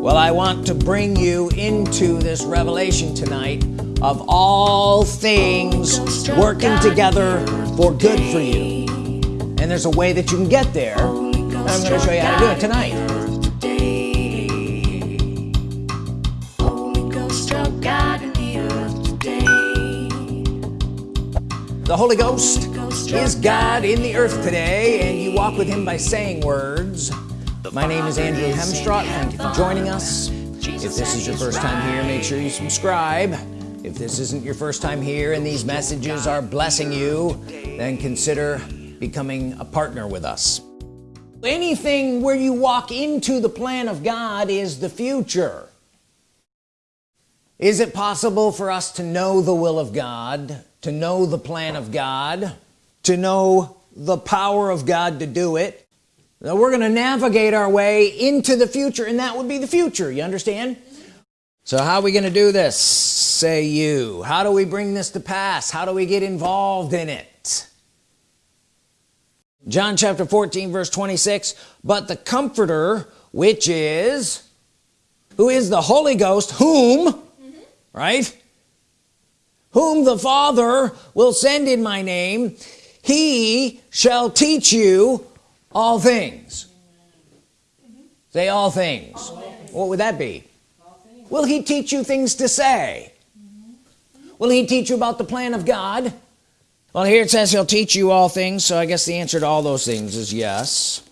well I want to bring you into this revelation tonight of all things working together for good for you. And there's a way that you can get there. I'm going to show you how to do it tonight. The Holy Ghost is God in the earth today and you walk with him by saying words my name is Andrew Hemstrott thank you for joining us if this is your first time here make sure you subscribe. If this isn't your first time here and these messages are blessing you then consider becoming a partner with us. Anything where you walk into the plan of God is the future. Is it possible for us to know the will of God to know the plan of God to know the power of God to do it we're gonna navigate our way into the future and that would be the future you understand? So how are we gonna do this say you? How do we bring this to pass? How do we get involved in it? John chapter 14 verse 26 but the comforter which is who is the Holy Ghost whom mm -hmm. right? Whom the Father will send in my name he shall teach you all things. Say all things. all things. What would that be? Will he teach you things to say? Will he teach you about the plan of God? Well here it says he'll teach you all things so I guess the answer to all those things is yes.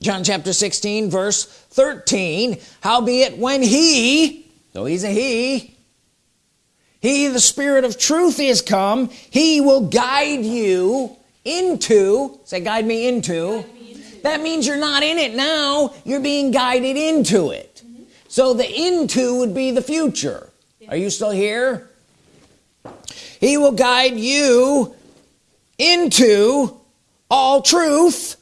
John chapter 16 verse 13 howbeit when he though he's a he he the spirit of truth is come he will guide you into say guide me into, guide me into. that means you're not in it now you're being guided into it mm -hmm. so the into would be the future yeah. are you still here he will guide you into all truth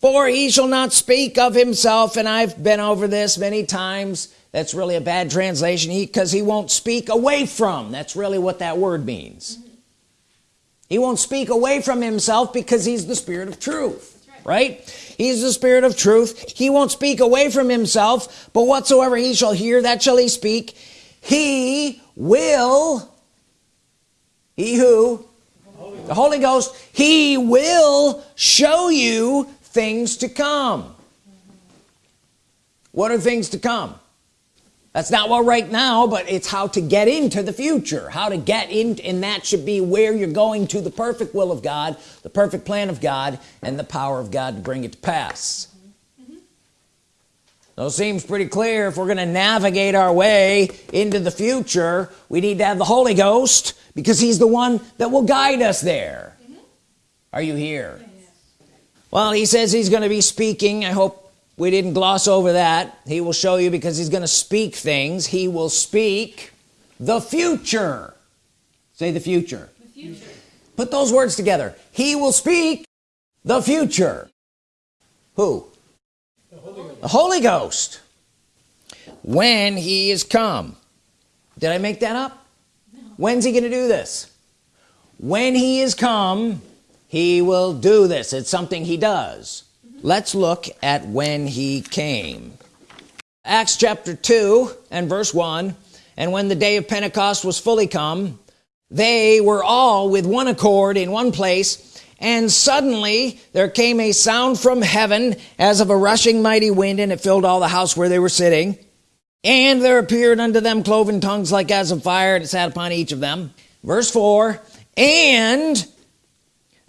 for he shall not speak of himself and I've been over this many times that's really a bad translation He because he, he, won't speak away from that's really what that word means mm -hmm. He won't speak away from himself because he's the spirit of truth right. right he's the spirit of truth. He won't speak away from himself but whatsoever he shall hear that shall he speak. He will he who? Holy the Holy Ghost. He will show you things to come. Mm -hmm. what are things to come that's not what right now but it's how to get into the future how to get in and that should be where you're going to the perfect will of God the perfect plan of God and the power of God to bring it to pass mm -hmm. so it seems pretty clear if we're gonna navigate our way into the future we need to have the Holy Ghost because he's the one that will guide us there mm -hmm. are you here yes. well he says he's going to be speaking I hope we didn't gloss over that. He will show you because he's gonna speak things. He will speak the future. Say the future, the future. put those words together. He will speak the future. Who? The Holy, the Holy Ghost. When he is come. Did I make that up? No. when's he gonna do this? When he is come he will do this. It's something he does let's look at when he came. Acts chapter 2 and verse 1 and when the day of Pentecost was fully come they were all with one accord in one place and suddenly there came a sound from heaven as of a rushing mighty wind and it filled all the house where they were sitting. And there appeared unto them cloven tongues like as of fire and it sat upon each of them. Verse 4 and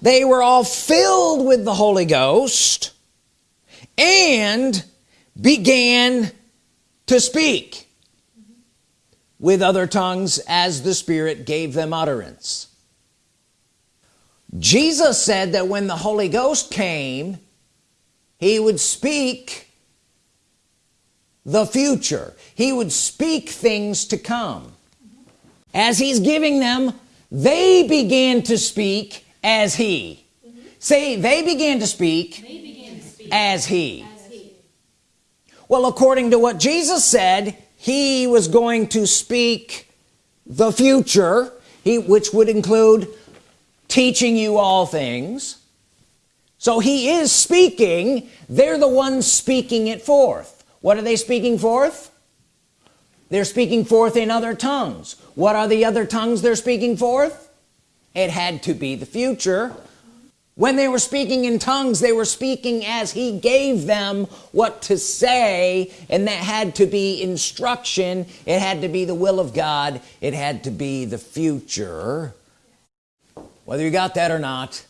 they were all filled with the Holy Ghost and began to speak with other tongues as the Spirit gave them utterance. Jesus said that when the Holy Ghost came he would speak the future. He would speak things to come. As he's giving them they began to speak as he. Say they began to speak as he. well according to what Jesus said he was going to speak the future he which would include teaching you all things. So he is speaking. They're the ones speaking it forth. What are they speaking forth? They're speaking forth in other tongues. What are the other tongues they're speaking forth? It had to be the future when they were speaking in tongues they were speaking as he gave them what to say and that had to be instruction. It had to be the will of God. It had to be the future. Whether you got that or not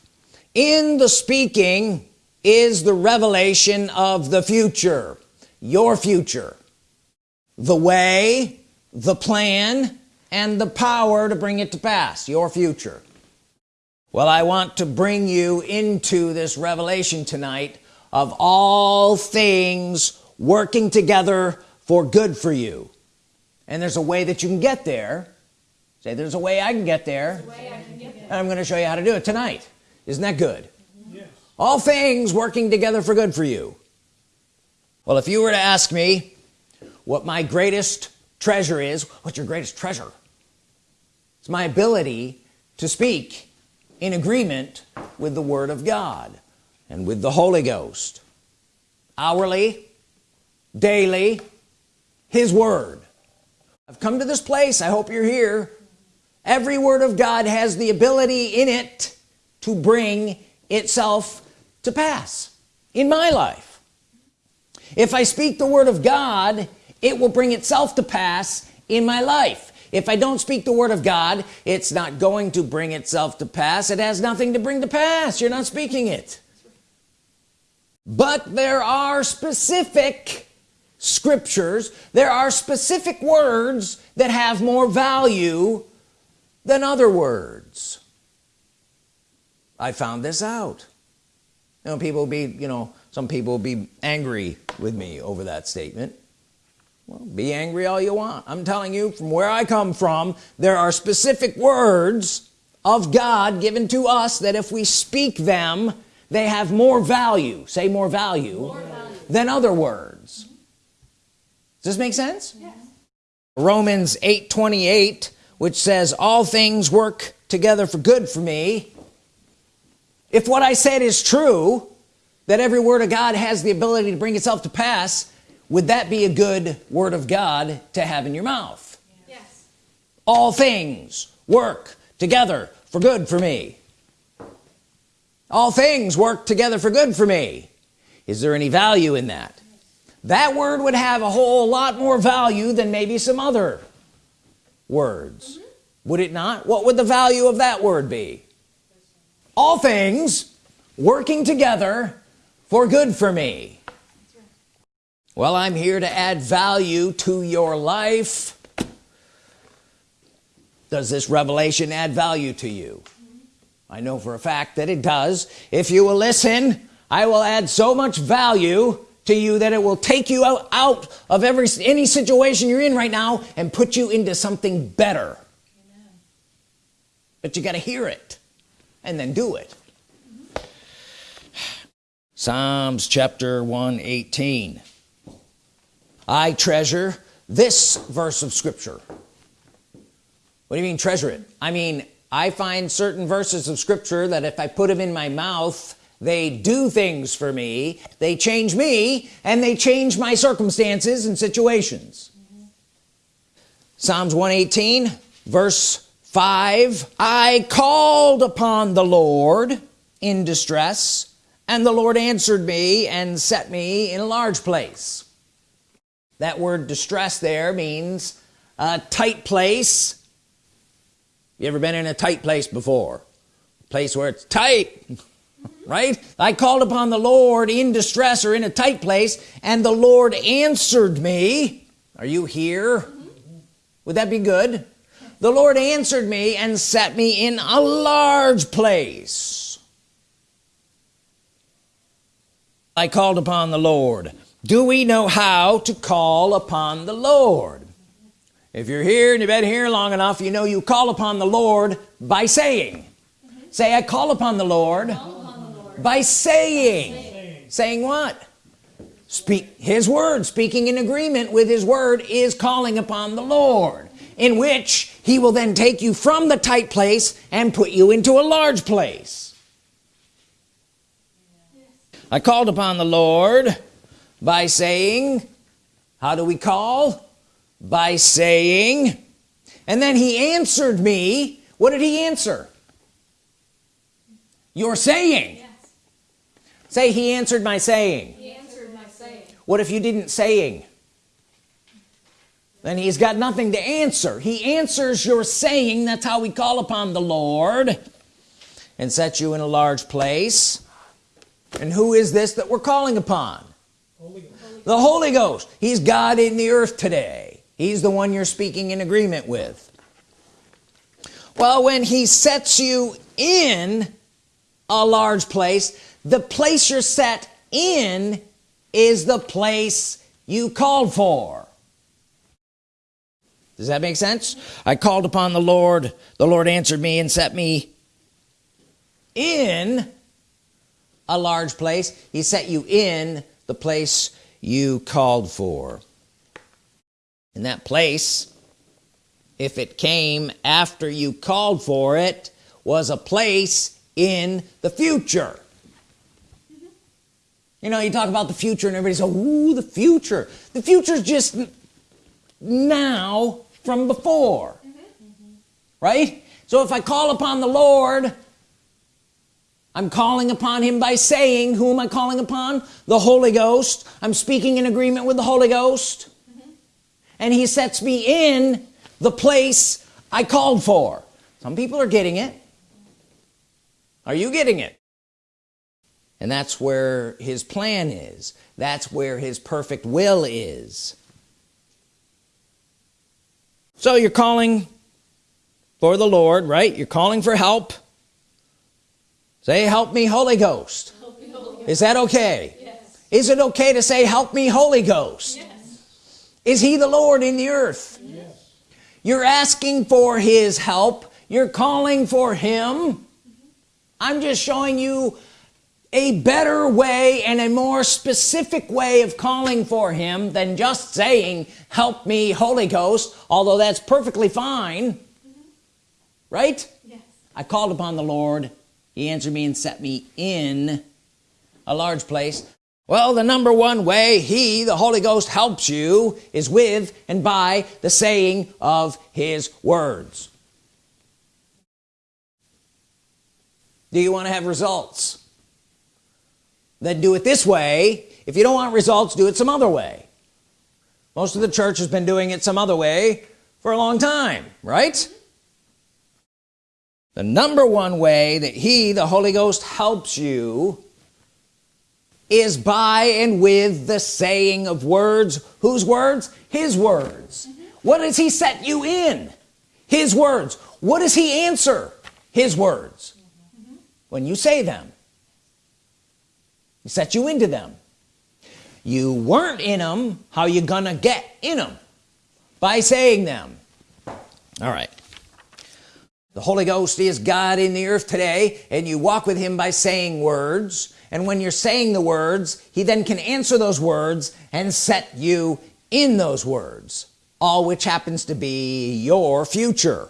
in the speaking is the revelation of the future your future. The way the plan and the power to bring it to pass your future well I want to bring you into this revelation tonight of all things working together for good for you. And there's a way that you can get there. Say there's a way I can get there, can get there. and I'm going to show you how to do it tonight. Isn't that good? Yes. all things working together for good for you. Well if you were to ask me what my greatest treasure is what's your greatest treasure? It's my ability to speak in agreement with the Word of God and with the Holy Ghost. Hourly daily his Word. I've come to this place I hope you're here. Every Word of God has the ability in it to bring itself to pass in my life. If I speak the Word of God it will bring itself to pass in my life if I don't speak the Word of God it's not going to bring itself to pass. It has nothing to bring to pass. You're not speaking it. But there are specific scriptures there are specific words that have more value than other words. I found this out. You know people will be you know some people will be angry with me over that statement well be angry all you want. I'm telling you from where I come from there are specific words of God given to us that if we speak them they have more value. Say more value, more value. than other words. Does this make sense? Yes. Romans 8 28 which says all things work together for good for me. If what I said is true that every word of God has the ability to bring itself to pass would that be a good word of God to have in your mouth? Yes. All things work together for good for me. All things work together for good for me. Is there any value in that? That word would have a whole lot more value than maybe some other words. Mm -hmm. would it not? What would the value of that word be? All things working together for good for me well I'm here to add value to your life. Does this revelation add value to you? I know for a fact that it does. If you will listen I will add so much value to you that it will take you out, out of every any situation you're in right now and put you into something better. Amen. but you got to hear it and then do it. Psalms chapter 118 I treasure this verse of Scripture. What do you mean treasure it? I mean I find certain verses of Scripture that if I put them in my mouth they do things for me they change me and they change my circumstances and situations. Mm -hmm. Psalms 118 verse 5 I called upon the Lord in distress and the Lord answered me and set me in a large place that word distress there means a tight place. You ever been in a tight place before? A place where it's tight right? I called upon the Lord in distress or in a tight place and the Lord answered me. Are you here? Would that be good? The Lord answered me and set me in a large place. I called upon the Lord do we know how to call upon the Lord if you're here and you've been here long enough you know you call upon the Lord by saying mm -hmm. say I call upon the Lord, the Lord. by saying. saying saying what speak his word speaking in agreement with his word is calling upon the Lord in which he will then take you from the tight place and put you into a large place I called upon the Lord by saying how do we call? By saying. And then he answered me. What did he answer? You're saying. Yes. say he answered my saying. He answered my saying. What if you didn't saying? Then he's got nothing to answer. He answers your saying. That's how we call upon the Lord and set you in a large place. And who is this that we're calling upon The Holy Ghost. He's God in the earth today. He's the one you're speaking in agreement with. Well when he sets you in a large place the place you're set in is the place you called for. Does that make sense? I called upon the Lord. The Lord answered me and set me in a large place. He set you in the place you called for. In that place if it came after you called for it was a place in the future. You know you talk about the future and everybody's like ooh the future. The future's just now from before. Mm -hmm. right? So if I call upon the Lord I'm calling upon him by saying who am I calling upon? The Holy Ghost. I'm speaking in agreement with the Holy Ghost. Mm -hmm. and he sets me in the place I called for. Some people are getting it. Are you getting it? And that's where his plan is. That's where his perfect will is. So you're calling for the Lord right? You're calling for help say help me Holy Ghost, me, Holy Ghost. is that okay yes. is it okay to say help me Holy Ghost yes. is he the Lord in the earth yes. you're asking for his help you're calling for him I'm just showing you a better way and a more specific way of calling for him than just saying help me Holy Ghost although that's perfectly fine mm -hmm. right yes. I called upon the Lord he answered me and set me in a large place. Well the number one way he the Holy Ghost helps you is with and by the saying of his words. Do you want to have results? Then do it this way. If you don't want results do it some other way. Most of the church has been doing it some other way for a long time right the number one way that he the Holy Ghost helps you is by and with the saying of words. Whose words? His words. Mm -hmm. what does he set you in? His words. What does he answer? His words. Mm -hmm. when you say them he set you into them. You weren't in them how you gonna get in them by saying them. All right the Holy Ghost is God in the earth today and you walk with him by saying words. And when you're saying the words he then can answer those words and set you in those words. All which happens to be your future.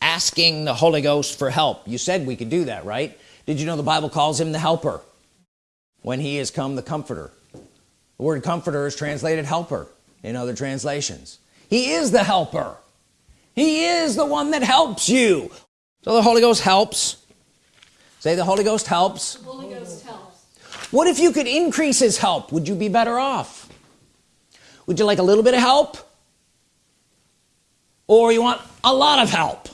Asking the Holy Ghost for help. You said we could do that right? Did you know the Bible calls him the helper? When he has come the comforter. The word comforter is translated helper in other translations. He is the helper he is the one that helps you. So the Holy Ghost helps. Say the Holy Ghost helps, the Holy Ghost helps. what if you could increase his help? Would you be better off? Would you like a little bit of help? Or you want a lot of help?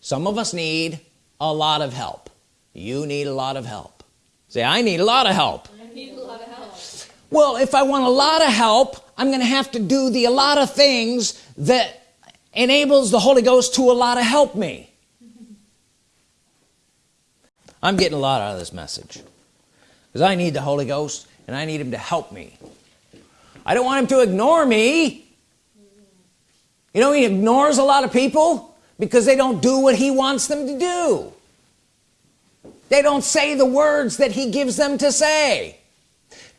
Some of us need a lot of help. You need a lot of help. Say I need a lot of help, lot of help. well if I want a lot of help I'm gonna have to do the a lot of things that enables the Holy Ghost to a lot of help me. I'm getting a lot out of this message. Because I need the Holy Ghost and I need him to help me. I don't want him to ignore me. You know he ignores a lot of people because they don't do what he wants them to do. They don't say the words that he gives them to say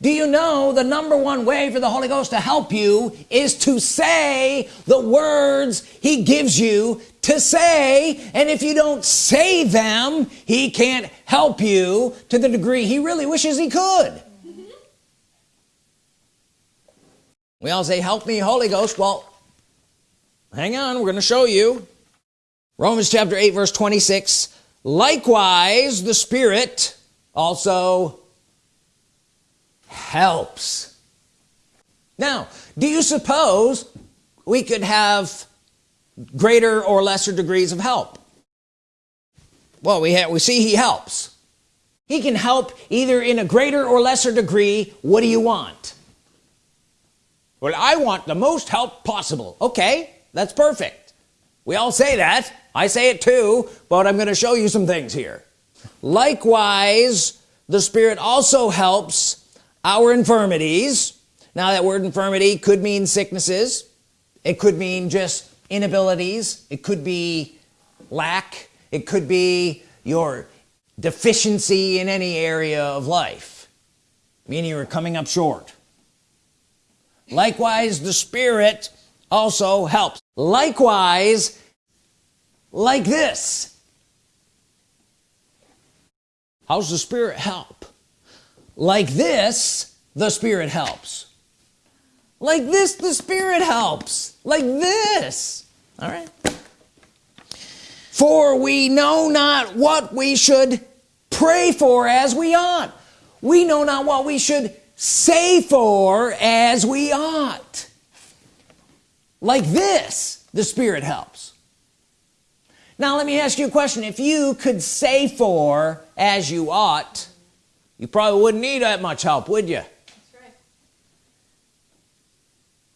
do you know the number one way for the Holy Ghost to help you is to say the words he gives you to say? And if you don't say them he can't help you to the degree he really wishes he could. We all say help me Holy Ghost. Well hang on we're gonna show you. Romans chapter 8 verse 26 likewise the Spirit also helps. Now do you suppose we could have greater or lesser degrees of help? Well we have we see he helps. He can help either in a greater or lesser degree. What do you want? Well I want the most help possible. Okay that's perfect. We all say that. I say it too but I'm gonna show you some things here. Likewise the Spirit also helps our infirmities. Now that word infirmity could mean sicknesses. It could mean just inabilities. It could be lack. It could be your deficiency in any area of life meaning you're coming up short. Likewise the Spirit also helps. Likewise like this. How's the Spirit help like this the Spirit helps. Like this the Spirit helps. Like this. All right. For we know not what we should pray for as we ought. We know not what we should say for as we ought. Like this the Spirit helps. Now let me ask you a question. If you could say for as you ought you probably wouldn't need that much help would you? Right.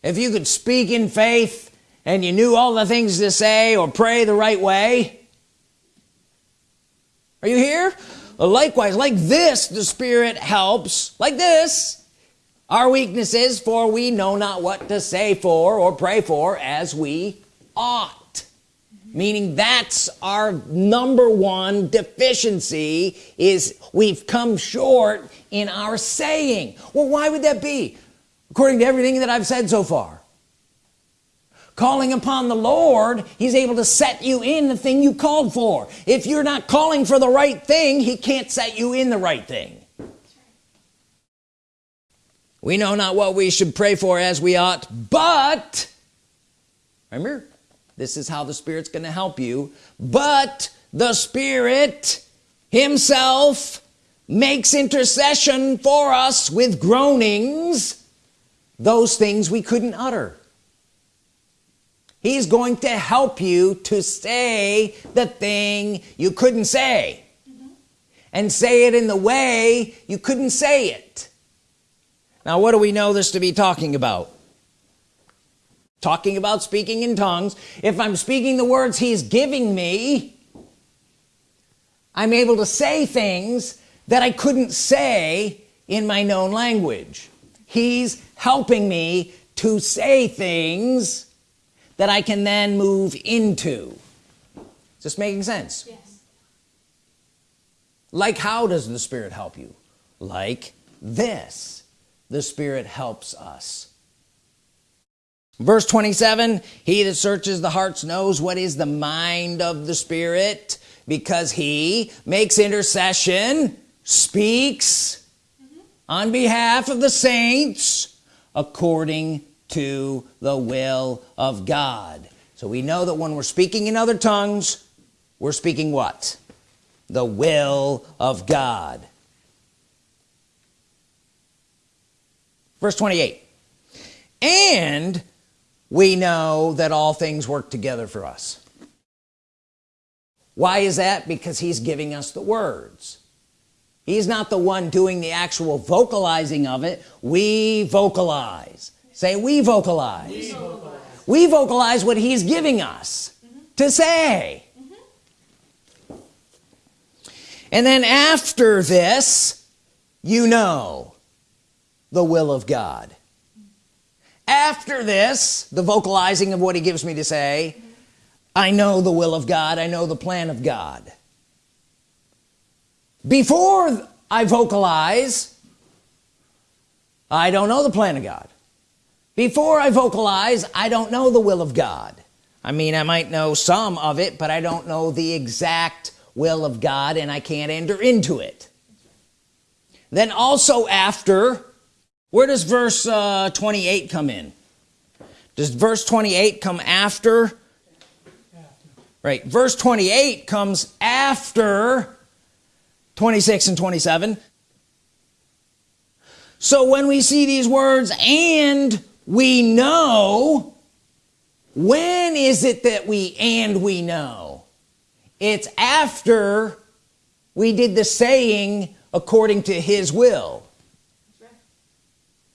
if you could speak in faith and you knew all the things to say or pray the right way. Are you here? Likewise like this the Spirit helps. Like this. Our weaknesses for we know not what to say for or pray for as we ought meaning that's our number one deficiency is we've come short in our saying. Well why would that be? According to everything that I've said so far. Calling upon the Lord he's able to set you in the thing you called for. If you're not calling for the right thing he can't set you in the right thing. We know not what we should pray for as we ought but remember this is how the Spirit's gonna help you. But the Spirit himself makes intercession for us with groanings those things we couldn't utter. He's going to help you to say the thing you couldn't say. Mm -hmm. and say it in the way you couldn't say it. Now what do we know this to be talking about talking about speaking in tongues. If I'm speaking the words he's giving me I'm able to say things that I couldn't say in my known language. He's helping me to say things that I can then move into. Is this making sense? Yes. like how does the Spirit help you? Like this. The Spirit helps us verse 27 he that searches the hearts knows what is the mind of the Spirit? Because he makes intercession speaks on behalf of the saints according to the will of God. So we know that when we're speaking in other tongues we're speaking what? The will of God. Verse 28 and we know that all things work together for us. Why is that? Because he's giving us the words. He's not the one doing the actual vocalizing of it. We vocalize. Say we vocalize. We vocalize, we vocalize what he's giving us mm -hmm. to say. Mm -hmm. and then after this you know the will of God after this the vocalizing of what he gives me to say. I know the will of God I know the plan of God. Before I vocalize I don't know the plan of God. Before I vocalize I don't know the will of God. I mean I might know some of it but I don't know the exact will of God and I can't enter into it. Then also after where does verse uh, 28 come in? Does verse 28 come after? Right verse 28 comes after 26 and 27 so when we see these words and we know when is it that we and we know? It's after we did the saying according to his will.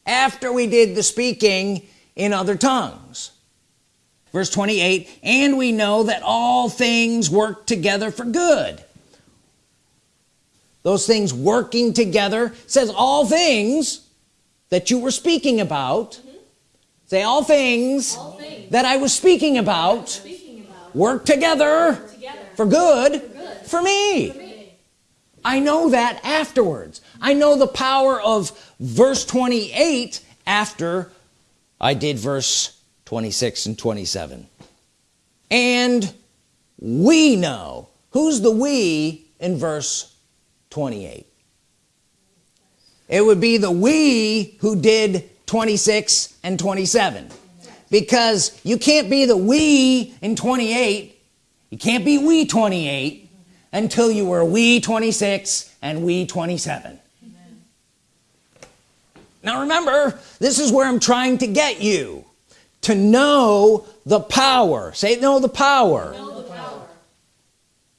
After we did the speaking in other tongues. Verse 28 and we know that all things work together for good. Those things working together says all things that you were speaking about. Mm-hmm. Say all things All things that I was speaking about speaking about work together together for good good for me. for me. I know that afterwards I know the power of verse 28 after I did verse 26 and 27 and we know. Who's the we in verse 28 it would be the we who did 26 and 27 because you can't be the we in 28 you can't be we 28 until you were we 26 and we 27 now remember this is where I'm trying to get you to know the power. Say know the power. Know the power.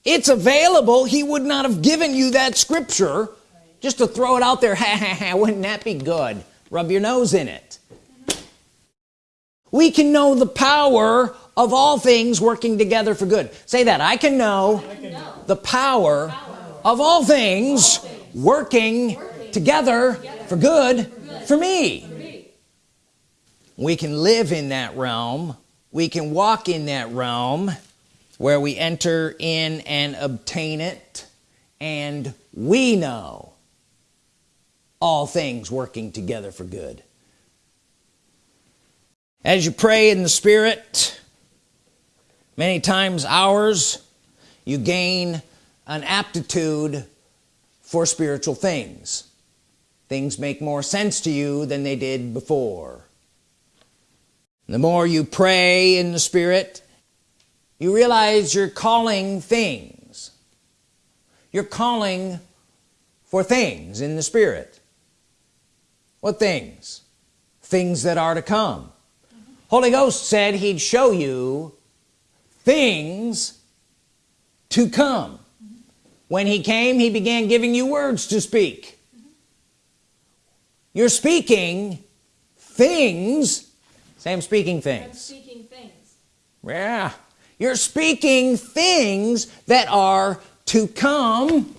it's available. He would not have given you that scripture. Just to throw it out there ha ha ha wouldn't that be good? Rub your nose in it. We can know the power of all things working together for good. Say that I can know Know the power of all things working together for good for me. We can live in that realm. We can walk in that realm where we enter in and obtain it. And we know all things working together for good. As you pray in the spirit many times hours you gain an aptitude for spiritual things things make more sense to you than they did before. The more you pray in the spirit you realize you're calling things. You're calling for things in the spirit. What things? Things that are to come. Holy Ghost said he'd show you things to come. When he came he began giving you words to speak you're speaking things. Same I'm speaking I'm things speaking things. yeah. You're speaking things that are to come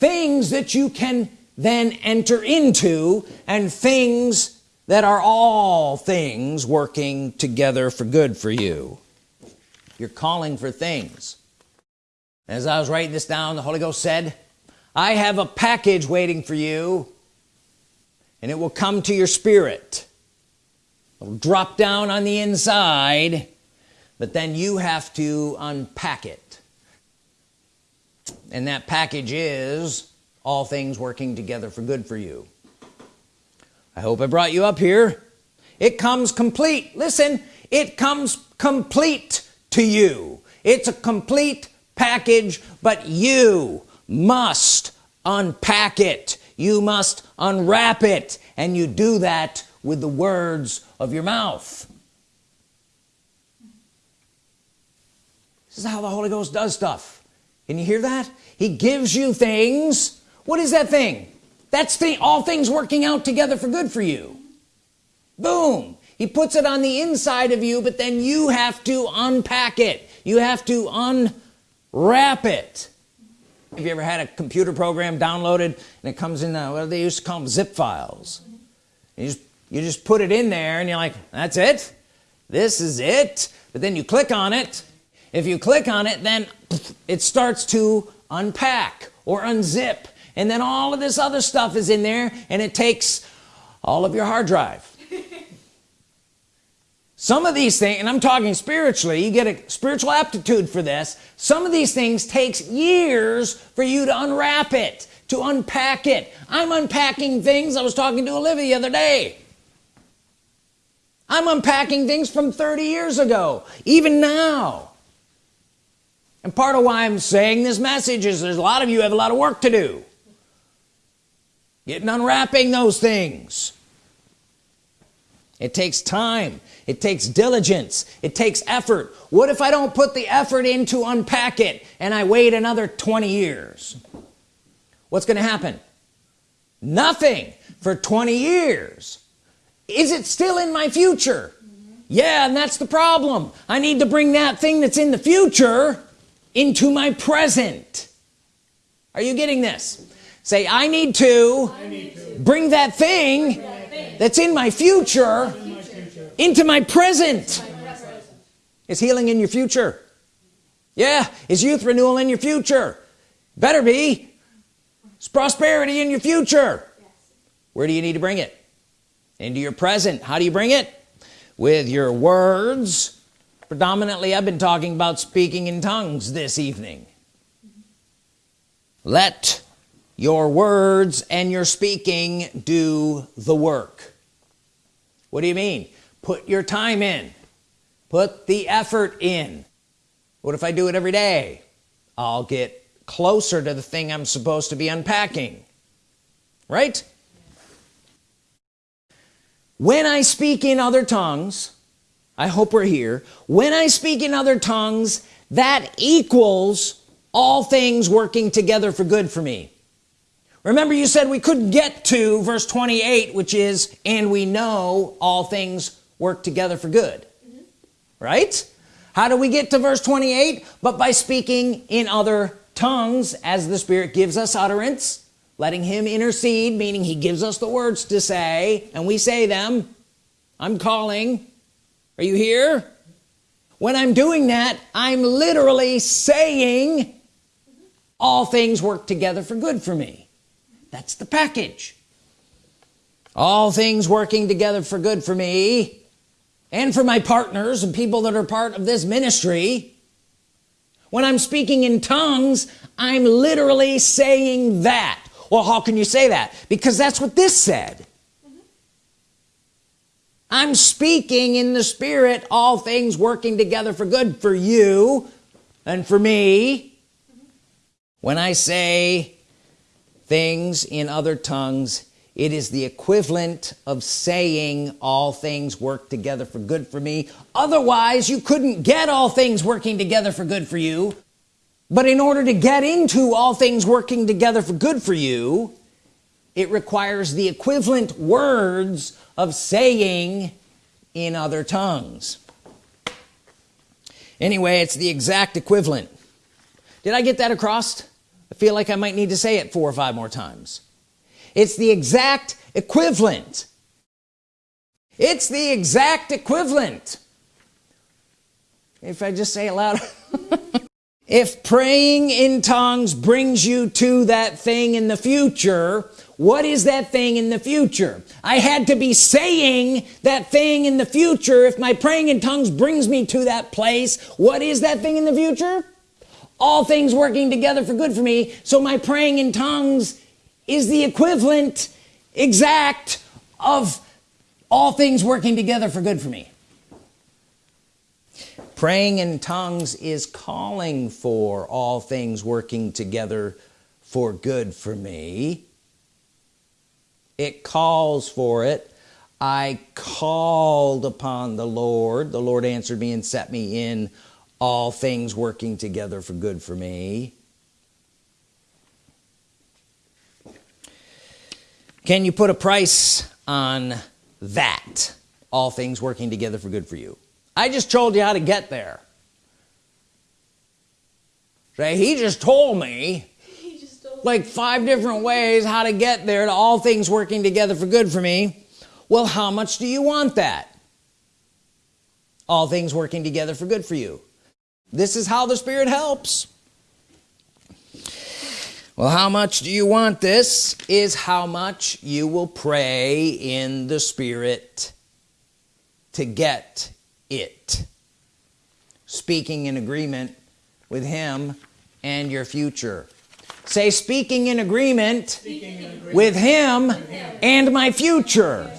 things that you can then enter into and things that are all things working together for good for you. You're calling for things. As I was writing this down the Holy Ghost said I have a package waiting for you and it will come to your spirit. It'll drop down on the inside but then you have to unpack it. And that package is all things working together for good for you. I hope I brought you up here. It comes complete. Listen it comes complete to you. It's a complete package but you must unpack it you must unwrap it and you do that with the words of your mouth. This is how the Holy Ghost does stuff. Can you hear that? He gives you things. What is that thing? That's the all things working out together for good for you. Boom. He puts it on the inside of you but then you have to unpack it. You have to unwrap it have you ever had a computer program downloaded and it comes in the, what they used to call them zip files. You just you just put it in there and you're like that's it? This is it? But then you click on it. If you click on it then it starts to unpack or unzip. And then all of this other stuff is in there and it takes all of your hard drive some of these things and I'm talking spiritually you get a spiritual aptitude for this. Some of these things takes years for you to unwrap it to unpack it. I'm unpacking things. I was talking to Olivia the other day. I'm unpacking things from 30 years ago even now. And part of why I'm saying this message is there's a lot of you have a lot of work to do. Getting unwrapping those things it takes time. It takes diligence. It takes effort. What if I don't put the effort in to unpack it and I wait another 20 years? What's gonna happen? Nothing for 20 years. Is it still in my future? Yeah and that's the problem. I need to bring that thing that's in the future into my present. Are you getting this? Say I need to, I need to. Bring, that thing, bring that thing that's in my future, into my present. Is healing in your future? Yeah. Is youth renewal in your future? Better be. It's prosperity in your future? Where do you need to bring it? Into your present. How do you bring it? With your words. Predominantly I've been talking about speaking in tongues this evening. Let your words and your speaking do the work. What do you mean? Put your time in. Put the effort in. What if I do it every day? I'll get closer to the thing I'm supposed to be unpacking. Right? When I speak in other tongues I hope we're here. When I speak in other tongues that equals all things working together for good for me remember you said we couldn't get to verse 28 which is and we know all things work together for good. Mm -hmm. right? How do we get to verse 28 but by speaking in other tongues as the Spirit gives us utterance letting him intercede meaning he gives us the words to say and we say them I'm calling. Are you here? When I'm doing that I'm literally saying all things work together for good for me that's the package. All things working together for good for me and for my partners and people that are part of this ministry. When I'm speaking in tongues I'm literally saying that. Well how can you say that? Because that's what this said. I'm speaking in the spirit all things working together for good for you and for me. When I say things in other tongues. It is the equivalent of saying all things work together for good for me. Otherwise you couldn't get all things working together for good for you. But in order to get into all things working together for good for you it requires the equivalent words of saying in other tongues. Anyway it's the exact equivalent. Did I get that across feel like I might need to say it four or five more times. It's the exact equivalent. It's the exact equivalent. If I just say it loud if praying in tongues brings you to that thing in the future what is that thing in the future? I had to be saying that thing in the future. If my praying in tongues brings me to that place what is that thing in the future all things working together for good for me so my praying in tongues is the equivalent exact of all things working together for good for me. Praying in tongues is calling for all things working together for good for me. It calls for it. I called upon the Lord. The Lord answered me and set me in all things working together for good for me. Can you put a price on that? All things working together for good for you. I just told you how to get there. Say he just told me. like five different ways how to get there to all things working together for good for me. Well how much do you want that? All things working together for good for you this is how the Spirit helps. Well how much do you want this? Is how much you will pray in the Spirit to get it. Speaking in agreement with him and your future. Say speaking in agreement, with him and my future.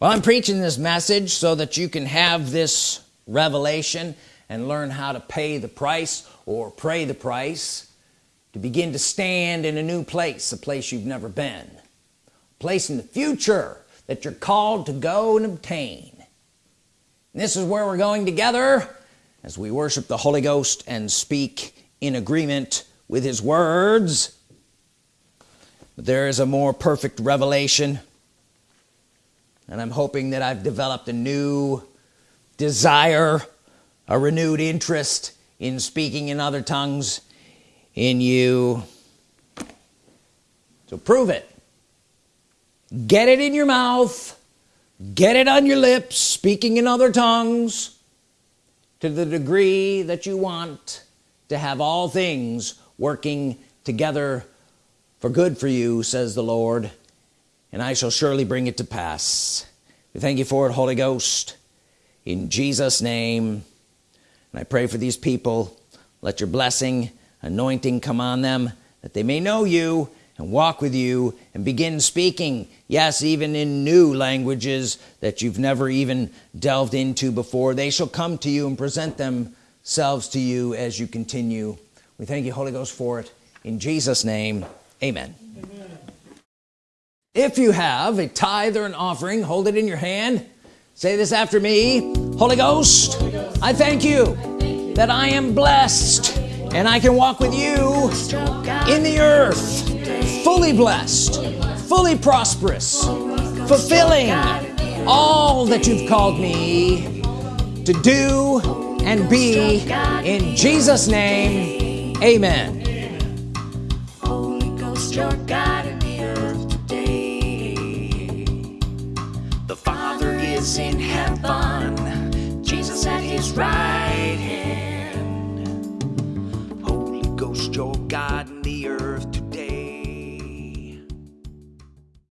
Well I'm preaching this message so that you can have this revelation and learn how to pay the price or pray the price to begin to stand in a new place a place you've never been. A place in the future that you're called to go and obtain. And this is where we're going together as we worship the Holy Ghost and speak in agreement with his words. But there is a more perfect revelation and I'm hoping that I've developed a new desire a renewed interest in speaking in other tongues in you. So prove it. Get it in your mouth. Get it on your lips speaking in other tongues to the degree that you want to have all things working together for good for you says the Lord and I shall surely bring it to pass. We thank you for it Holy Ghost in Jesus name. And I pray for these people. Let your blessing anointing come on them that they may know you and walk with you and begin speaking yes even in new languages that you've never even delved into before. They shall come to you and present themselves to you as you continue. We thank you Holy Ghost for it. In Jesus name amen, amen. if you have a tithe or an offering hold it in your hand say this after me. Holy Ghost. I, thank you, I thank you that I am blessed and I can walk with you in the earth fully blessed fully prosperous fulfilling all that you've called me to do and be. In Jesus name amen is in heaven. Jesus at his right hand. Holy Ghost your earth